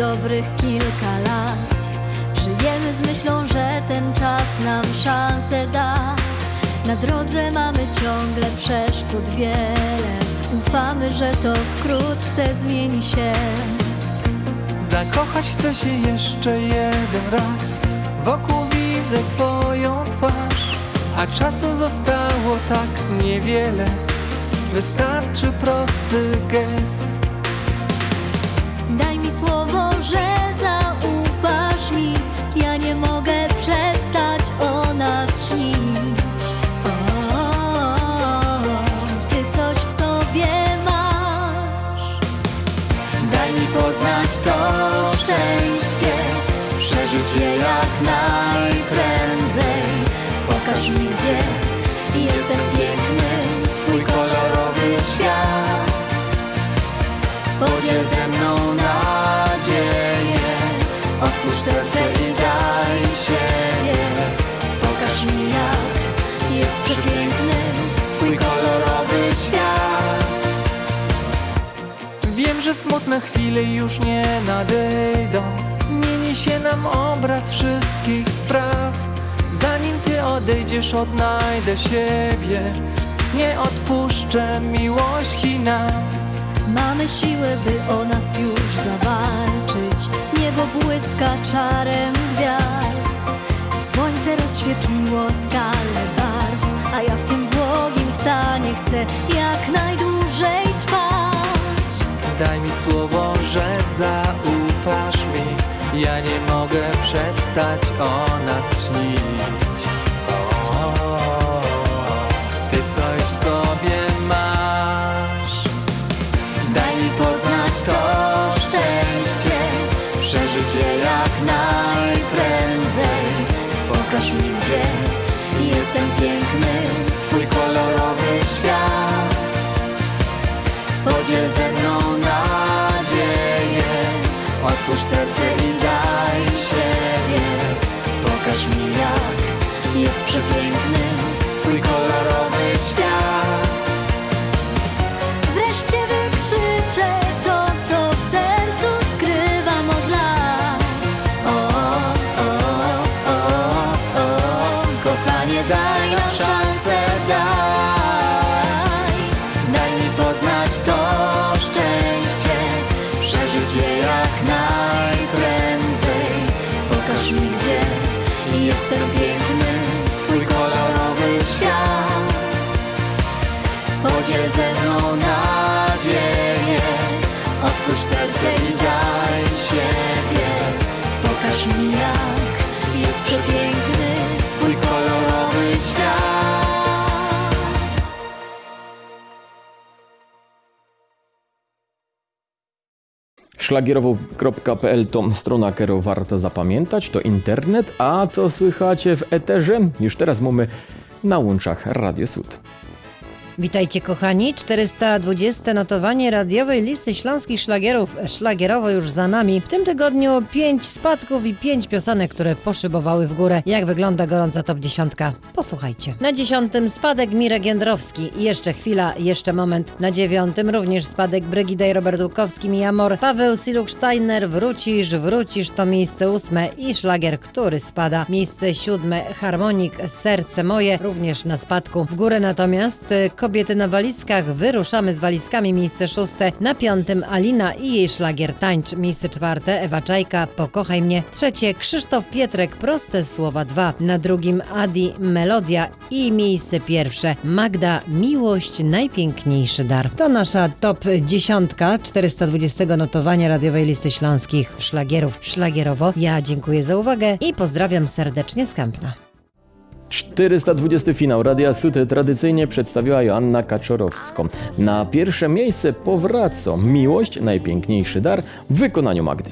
Dobrych kilka lat. Żyjemy z myślą, że ten czas nam szansę da. Na drodze mamy ciągle przeszkód wiele. Ufamy, że to wkrótce zmieni się. Zakochać chcę się jeszcze jeden raz Wokół widzę twoją twarz A czasu zostało tak niewiele Wystarczy prosty gest Daj mi słowo, że zaufasz mi. Ja nie mogę przestać o nas śnić. O, ty coś w sobie masz. Daj mi poznać to szczęście, przeżyć je jak serce i daj siebie. Pokaż mi, jak jest przepiękny twój kolorowy świat. Wiem, że smutne chwile już nie nadejdą Zmieni się nam obraz wszystkich spraw Zanim ty odejdziesz odnajdę siebie Nie odpuszczę miłości nam Mamy siłę, by o nas już zawalczyć. Niebo błyska czarem gwiazd. Słońce rozświetliło skalę barw, a ja w tym błogim stanie chcę jak najdłużej trwać. Daj mi słowo, że zaufasz mi Ja nie mogę przestać o nas śnić Ty coś w sobie Pokaż mi, gdzie jestem piękny, twój kolorowy świat. Podziel ze mną nadzieję, otwórz serce i daj siebie. Pokaż mi, jak jest przepiękny twój kolorowy świat. Jestem piękny, twój kolorowy świat. Podziel ze mną nadzieję Otwórz serce i daj siebie Pokaż mi jak jest przepiękny Szlagierowo.pl to strona, którą warto zapamiętać, to internet, a co słychacie w eterze? Już teraz mamy na łączach Radio Sud. Witajcie kochani, 420 notowanie radiowej listy śląskich szlagierów szlagierowo już za nami. W tym tygodniu 5 spadków i 5 piosenek, które poszybowały w górę. Jak wygląda gorąca top 10? Posłuchajcie. Na dziesiątym spadek Mirek Jędrowski. Jeszcze chwila, jeszcze moment. Na dziewiątym również spadek Brygida i Robert Łukowski, Mijamor. Paweł Siluk-Steiner, Wrócisz, Wrócisz to miejsce ósme i szlagier, który spada. Miejsce siódme, Harmonik, Serce Moje, również na spadku. W górę natomiast y, Kobiety na walizkach, wyruszamy z walizkami, miejsce szóste. Na piątym Alina i jej szlagier Tańcz, miejsce czwarte Ewa Czajka, Pokochaj mnie. Trzecie Krzysztof Pietrek, Proste Słowa dwa. Na drugim Adi, Melodia i miejsce pierwsze Magda, Miłość, Najpiękniejszy dar. To nasza top dziesiątka 420 notowania radiowej listy śląskich szlagierów szlagierowo. Ja dziękuję za uwagę i pozdrawiam serdecznie z Kępna. 420 finał Radia Sud tradycyjnie przedstawiła Joanna Kaczorowską. Na pierwsze miejsce powraca Miłość, najpiękniejszy dar w wykonaniu Magdy.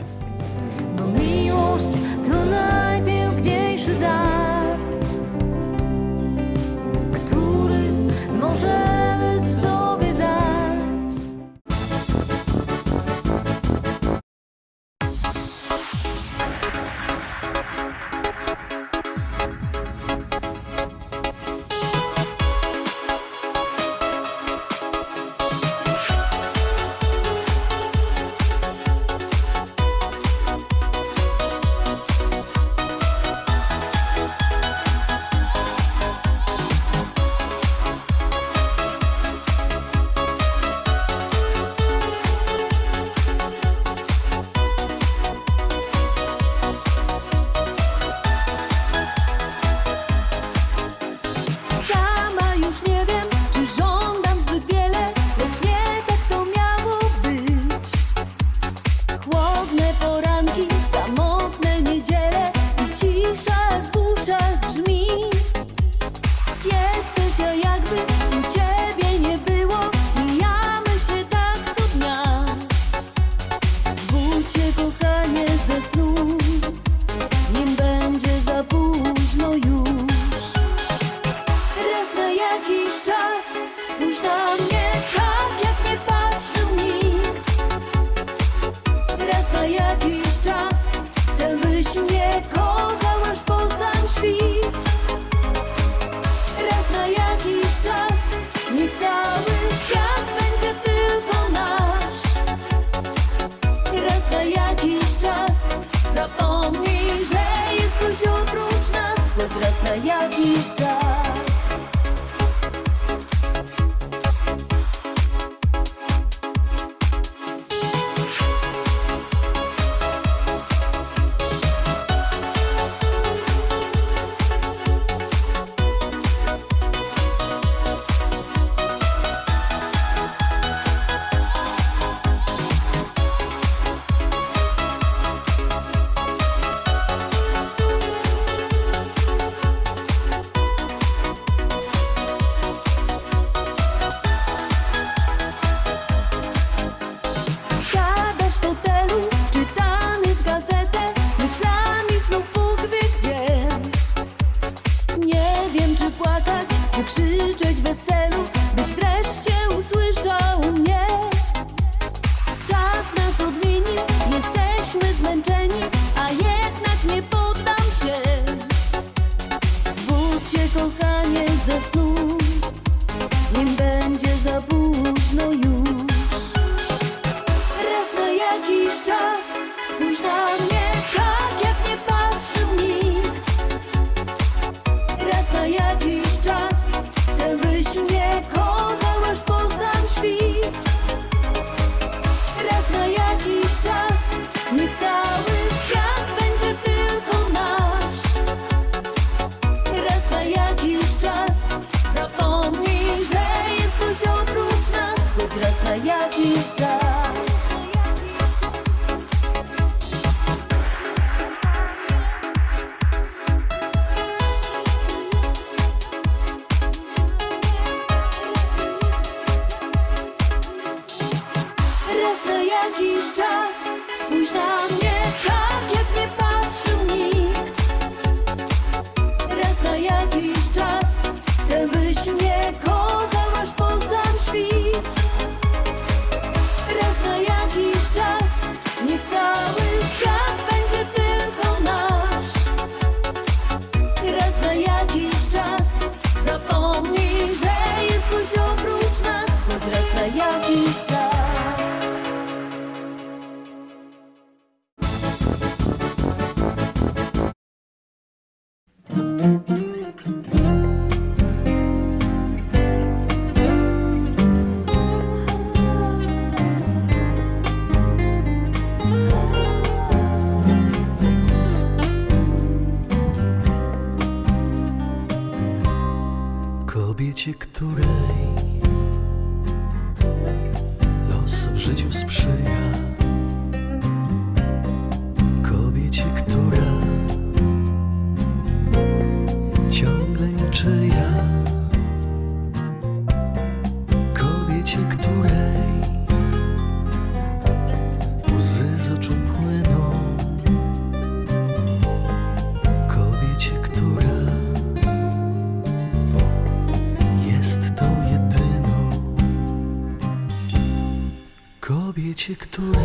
Kobiecie, której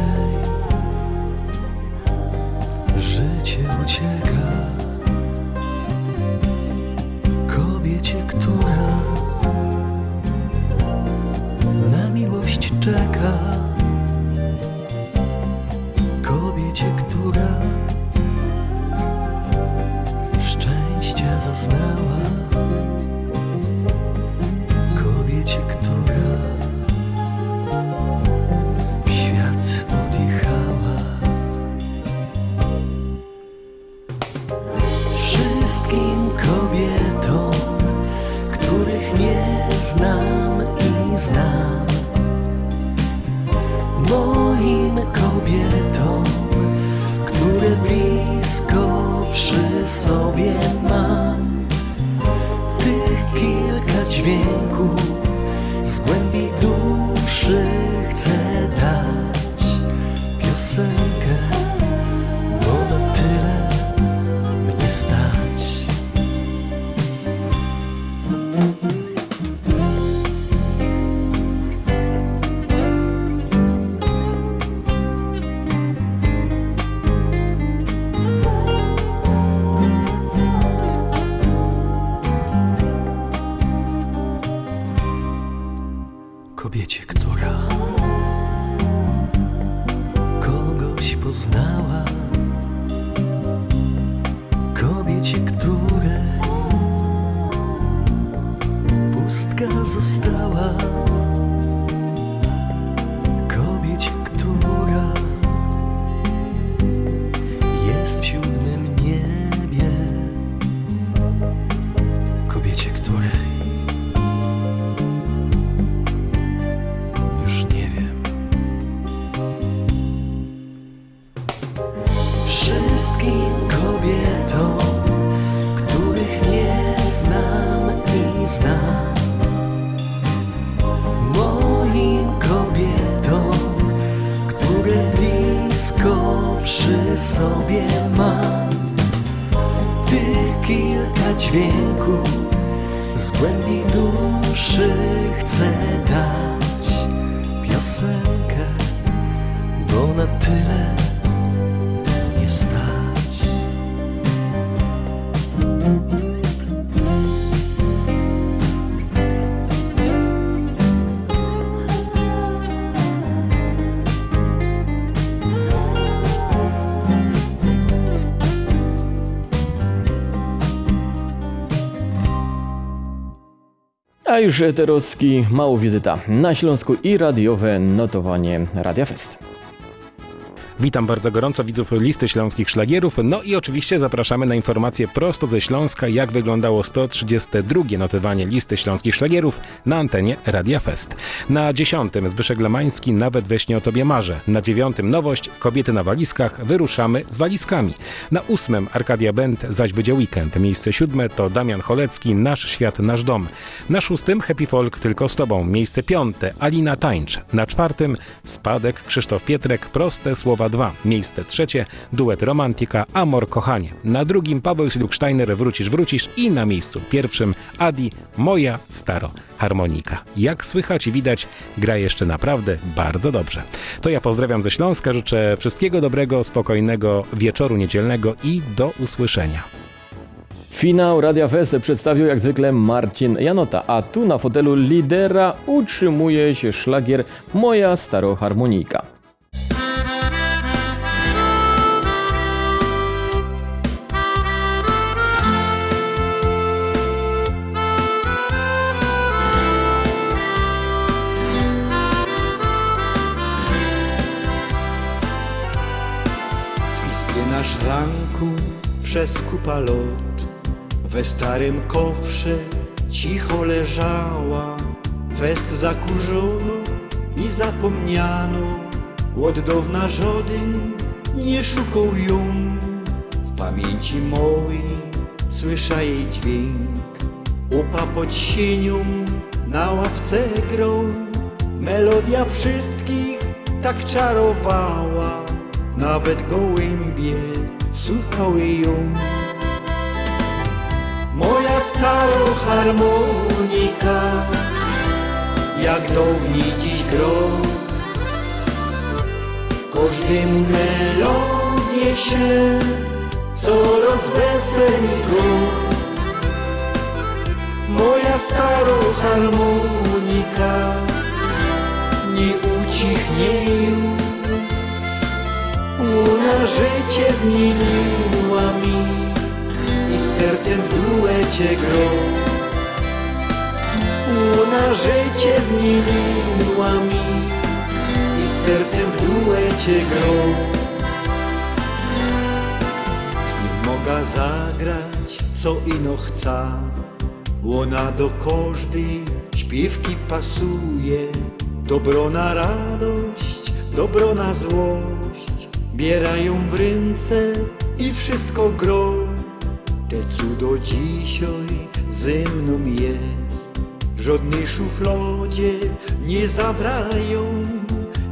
życie ucieka, kobiecie, która na miłość czeka, znam i znam, moim kobietom, które blisko przy sobie mam. Tych kilka dźwięków z głębi duszy chcę dać. Piosenkę, bo na tyle mnie stać. Kobiecie, która. Kogoś poznała, moim kobietom, które blisko przy sobie mam, tych kilka dźwięków z głębi duszy chcę dać. Piosenkę, bo na tyle Już Eterowski, mało wizyta na Śląsku i radiowe notowanie Radia Fest. Witam bardzo gorąco widzów listy śląskich szlagierów. No i oczywiście zapraszamy na informacje prosto ze Śląska, jak wyglądało 132 notowanie listy śląskich szlagierów na antenie Radia Fest. Na dziesiątym Zbyszek Lemański Nawet we śnie o tobie marzę. Na dziewiątym nowość Kobiety na walizkach Wyruszamy z walizkami. Na ósmym Arkadia Band Zaś będzie weekend. Miejsce siódme to Damian Cholecki Nasz świat, nasz dom. Na szóstym Happy Folk Tylko z tobą. Miejsce piąte Alina Tańcz. Na czwartym Spadek Krzysztof Pietrek Proste słowa 2. Miejsce trzecie duet Romantika Amor Kochanie. Na drugim Paweł Siluksteiner Wrócisz, wrócisz i na miejscu pierwszym Adi Moja Staro Harmonika. Jak słychać i widać, gra jeszcze naprawdę bardzo dobrze. To ja pozdrawiam ze Śląska, życzę wszystkiego dobrego, spokojnego wieczoru niedzielnego i do usłyszenia. Finał Radia Fest przedstawił jak zwykle Marcin Janota, a tu na fotelu lidera utrzymuje się szlagier Moja Staroharmonika. Szranku przez kupa lot. We starym kofrze cicho leżała Fest zakurzono i zapomniano. Od dawna żaden nie szukał ją. W pamięci mojej słysza jej dźwięk. Upa pod sienią na ławce grą. Melodia wszystkich tak czarowała. Nawet gołębie słuchały ją. Moja staro harmonika Jak dawniej dziś gro. Każdemu melodię się Coraz weseli go Moja staro harmonika Nie ucichnie już Ona życie zmieniła mi I z sercem w duecie gro. Ona życie zmieniła mi I z sercem w duecie gro. Z nim mogę zagrać co ino chca. Łona do każdej śpiewki pasuje. Dobro na radość, dobro na złość Bierają w ręce i wszystko gro. Te cudo dzisiaj ze mną jest. W żadnej szuflodzie nie zawrają.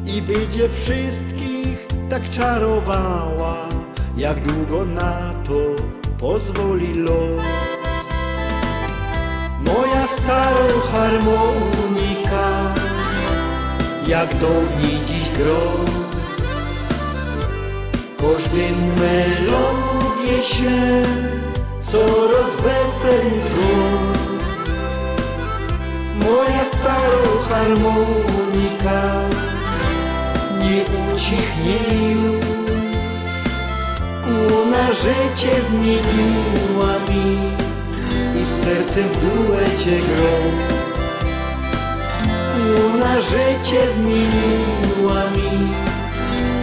I będzie wszystkich tak czarowała Jak długo na to pozwoli los. Moja staro harmonika Jak dawniej dziś gro Każdemu melodię się Coraz weseli Moja staro harmonika Nie ucichnie już Ona życie zmieniła mi i z sercem w duecie grą. Ona życie zmieniła mi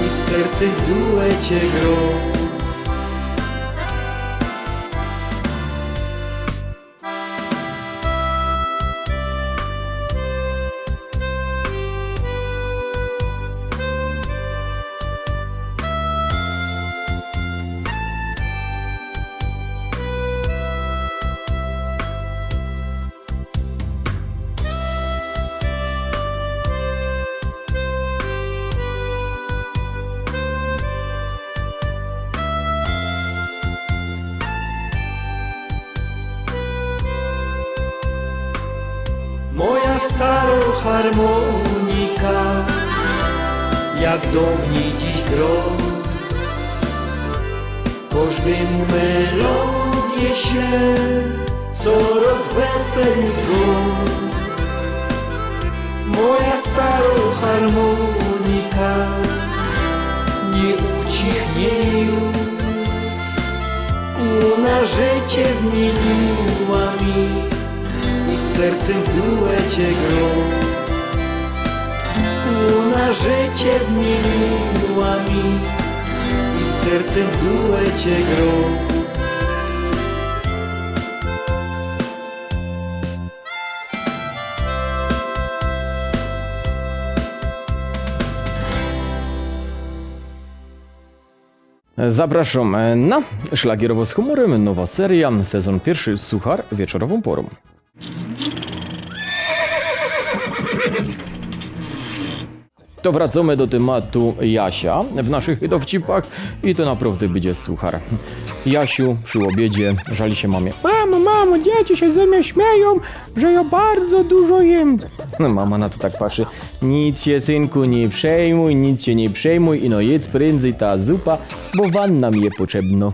i z sercem w duecie grą. Harmonika. Jak dawniej dziś gro Każdemu melodię się Coraz weseli go. Moja staro harmonika Nie ucichnie już. Ona życie zmieniła mi i z sercem w duecie grą. Ona życie zmieniła mi z sercem w duecie grą. Zapraszam e, na Szlagierowo z humorem, nowa seria, sezon pierwszy, Suchar, wieczorową porą. To wracamy do tematu Jasia w naszych dowcipach i to naprawdę będzie suchar. Jasiu przy obiedzie żali się mamie. Mamo, mamo, dzieci się ze mnie śmieją, że ja bardzo dużo jem. No mama na to tak patrzy. Nic się synku nie przejmuj, nic się nie przejmuj i no jedz prędzej ta zupa, bo wanna mi je potrzebno.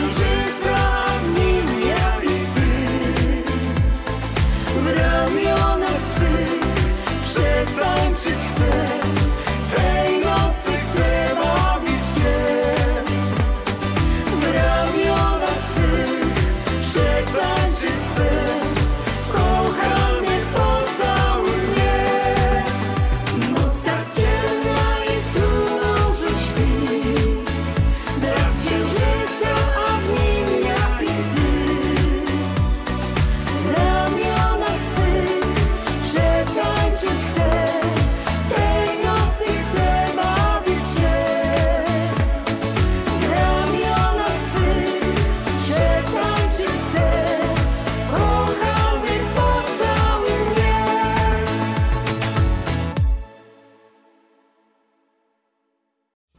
Music.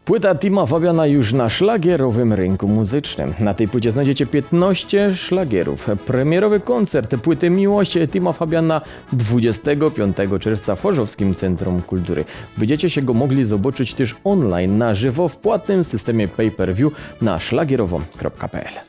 Płyta Tima Fabiana już na szlagierowym rynku muzycznym. Na tej płycie znajdziecie 15 szlagierów. Premierowy koncert płyty Miłość Tima Fabiana 25 czerwca w Chorzowskim Centrum Kultury. Będziecie się go mogli zobaczyć też online na żywo w płatnym systemie pay-per-view na szlagierowo.pl.